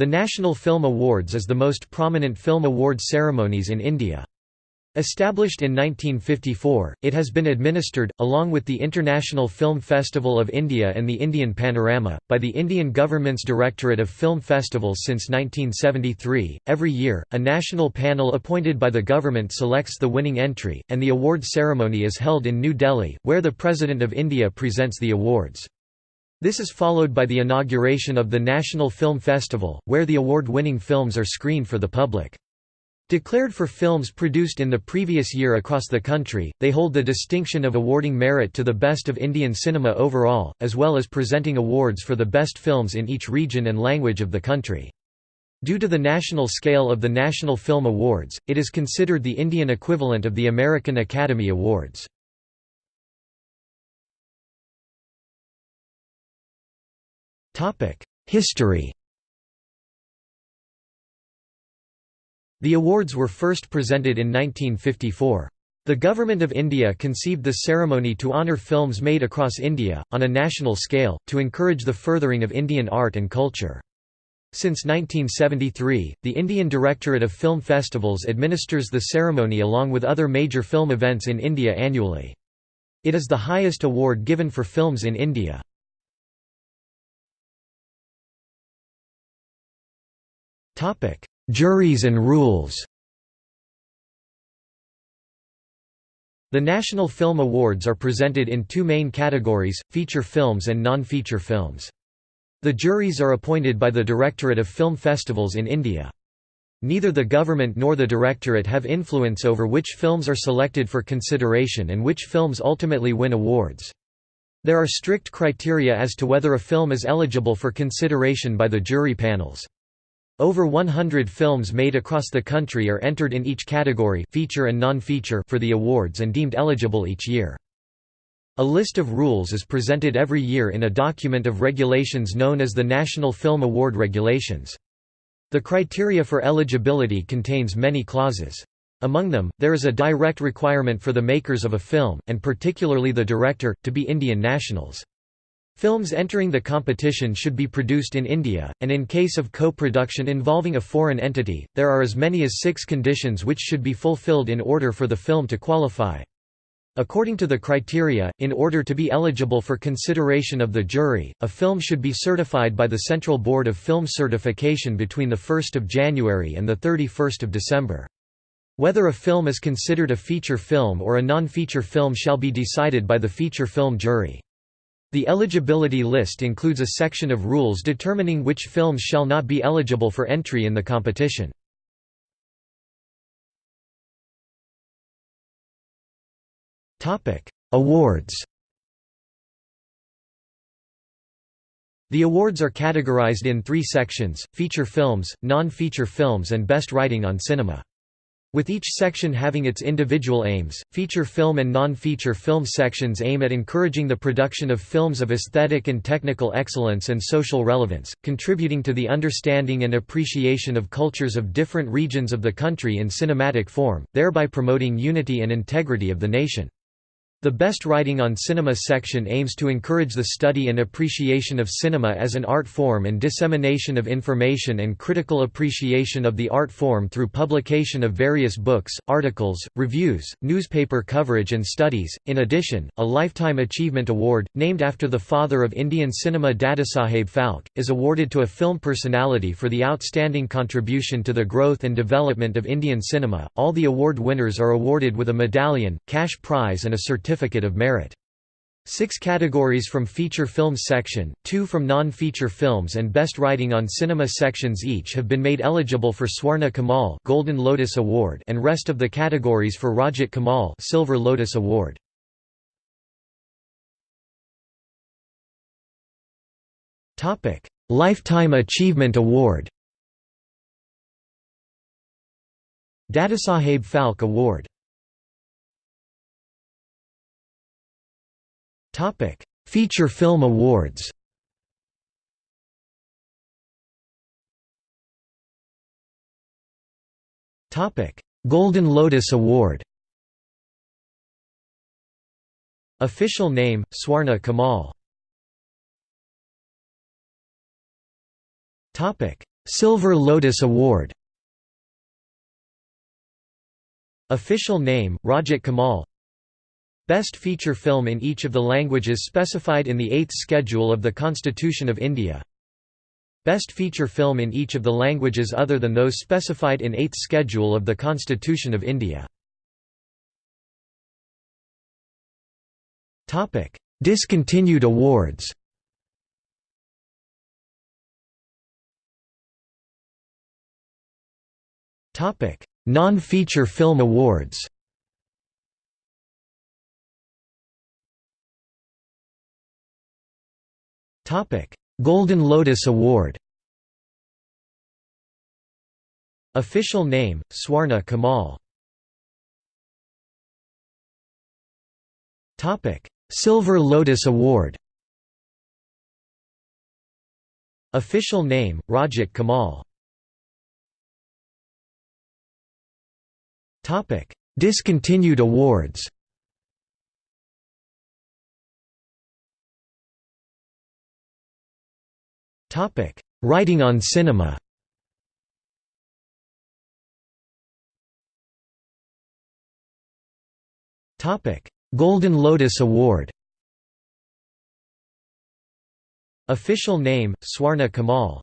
The National Film Awards is the most prominent film awards ceremonies in India. Established in 1954, it has been administered, along with the International Film Festival of India and the Indian Panorama, by the Indian government's Directorate of Film Festivals since 1973. Every year, a national panel appointed by the government selects the winning entry, and the award ceremony is held in New Delhi, where the President of India presents the awards. This is followed by the inauguration of the National Film Festival, where the award-winning films are screened for the public. Declared for films produced in the previous year across the country, they hold the distinction of awarding merit to the best of Indian cinema overall, as well as presenting awards for the best films in each region and language of the country. Due to the national scale of the National Film Awards, it is considered the Indian equivalent of the American Academy Awards. History The awards were first presented in 1954. The Government of India conceived the ceremony to honour films made across India, on a national scale, to encourage the furthering of Indian art and culture. Since 1973, the Indian Directorate of Film Festivals administers the ceremony along with other major film events in India annually. It is the highest award given for films in India. Juries and rules The National Film Awards are presented in two main categories, feature films and non-feature films. The juries are appointed by the Directorate of Film Festivals in India. Neither the government nor the directorate have influence over which films are selected for consideration and which films ultimately win awards. There are strict criteria as to whether a film is eligible for consideration by the jury panels. Over 100 films made across the country are entered in each category feature and non-feature for the awards and deemed eligible each year. A list of rules is presented every year in a document of regulations known as the National Film Award Regulations. The criteria for eligibility contains many clauses. Among them, there is a direct requirement for the makers of a film, and particularly the director, to be Indian nationals. Films entering the competition should be produced in India, and in case of co-production involving a foreign entity, there are as many as six conditions which should be fulfilled in order for the film to qualify. According to the criteria, in order to be eligible for consideration of the jury, a film should be certified by the Central Board of Film Certification between 1 January and 31 December. Whether a film is considered a feature film or a non-feature film shall be decided by the feature film jury. The eligibility list includes a section of rules determining which films shall not be eligible for entry in the competition. Awards The awards are categorized in three sections, feature films, non-feature films and best writing on cinema. With each section having its individual aims, feature film and non-feature film sections aim at encouraging the production of films of aesthetic and technical excellence and social relevance, contributing to the understanding and appreciation of cultures of different regions of the country in cinematic form, thereby promoting unity and integrity of the nation. The Best Writing on Cinema section aims to encourage the study and appreciation of cinema as an art form and dissemination of information and critical appreciation of the art form through publication of various books, articles, reviews, newspaper coverage and studies. In addition, a Lifetime Achievement Award, named after the father of Indian cinema Dadasaheb Phalke, is awarded to a film personality for the outstanding contribution to the growth and development of Indian cinema. All the award winners are awarded with a medallion, cash prize and a certificate Certificate of Merit. Six categories from Feature Films section, two from Non-Feature Films and Best Writing on Cinema sections each have been made eligible for Swarna Kamal Golden Lotus Award and rest of the categories for Rajat Kamal Silver Lotus Award. Lifetime Achievement Award Dadasaheb Phalke Award Topic: Feature Film Awards. Topic: Golden Lotus Award. Official name: Swarna Kamal. Topic: Silver Lotus Award Official name, Rajat Kamal Best feature film in each of the languages specified in the 8th schedule of the Constitution of India. Best feature film in each of the languages other than those specified in 8th schedule of the Constitution of India. Discontinued awards Non-feature film awards Golden Lotus Award Official name, Swarna Kamal. Silver Lotus Award Official name, Rajat Kamal. Discontinued awards Writing on cinema. Topic: Golden Lotus Award. Official name, Swarna Kamal